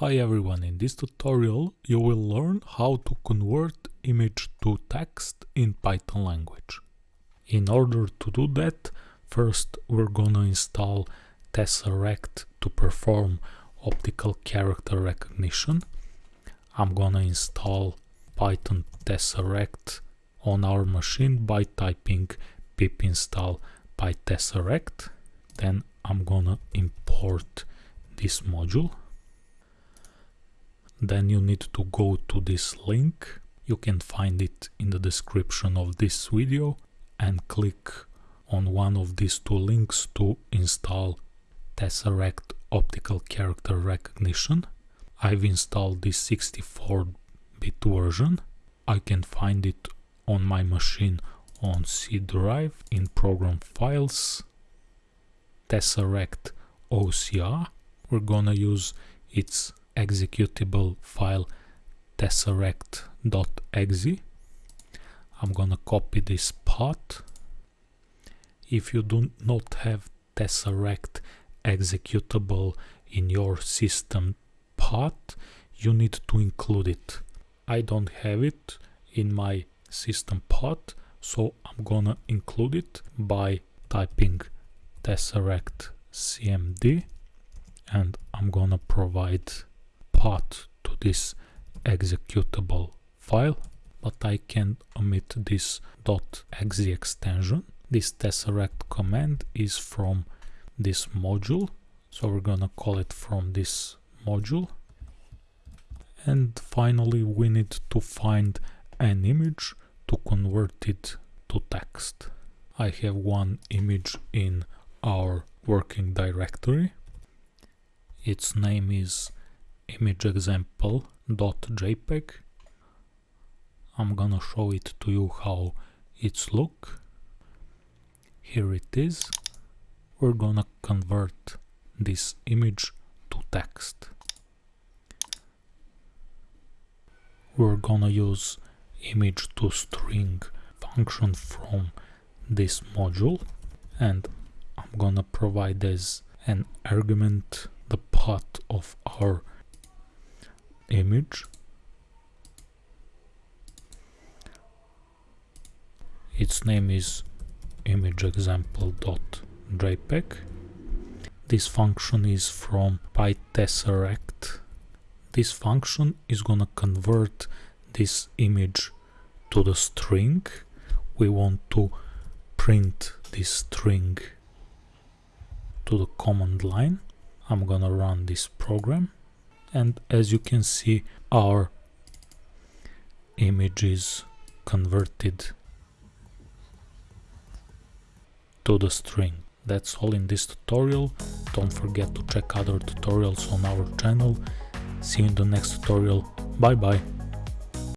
Hi everyone, in this tutorial you will learn how to convert image to text in Python language. In order to do that, first we're gonna install Tesseract to perform optical character recognition. I'm gonna install Python Tesseract on our machine by typing pip install pytesseract. Then I'm gonna import this module then you need to go to this link. You can find it in the description of this video and click on one of these two links to install Tesseract optical character recognition. I've installed the 64-bit version. I can find it on my machine on C drive in program files. Tesseract OCR we're gonna use its executable file tesseract.exe. I'm gonna copy this part. If you do not have tesseract executable in your system path, you need to include it. I don't have it in my system path, so I'm gonna include it by typing tesseract cmd and I'm gonna provide path to this executable file but I can omit this .exe extension. This tesseract command is from this module so we're gonna call it from this module and finally we need to find an image to convert it to text. I have one image in our working directory. Its name is image example.jpg I'm gonna show it to you how it's look. Here it is. We're gonna convert this image to text. We're gonna use image to string function from this module and I'm gonna provide as an argument the path of our image. Its name is image example.jpg this function is from pytesseract this function is gonna convert this image to the string. We want to print this string to the command line. I'm gonna run this program and as you can see our image is converted to the string. That's all in this tutorial. Don't forget to check other tutorials on our channel. See you in the next tutorial. Bye bye.